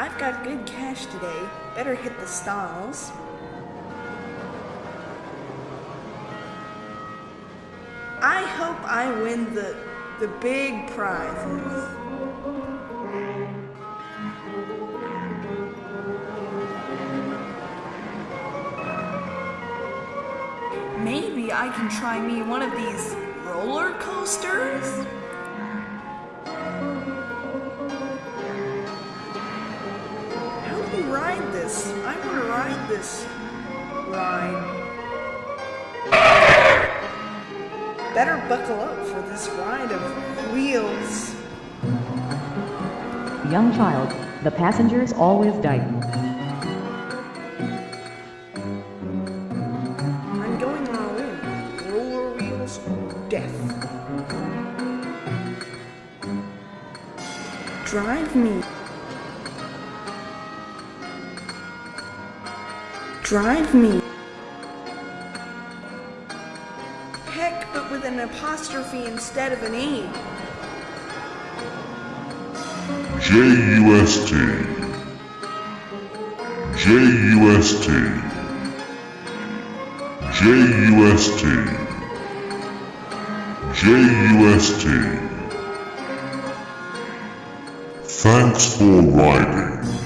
I've got good cash today. Better hit the stalls. I hope I win the the big prizes. Maybe I can try me one of these roller coasters? Ride this? I want to ride this ride. Better buckle up for this ride of wheels. Young child, the passengers always die. I'm going all in. Roller wheels, death. Drive me. Drive me. Heck, but with an apostrophe instead of an E. J-U-S-T. J-U-S-T. J-U-S-T. J-U-S-T. Thanks for riding.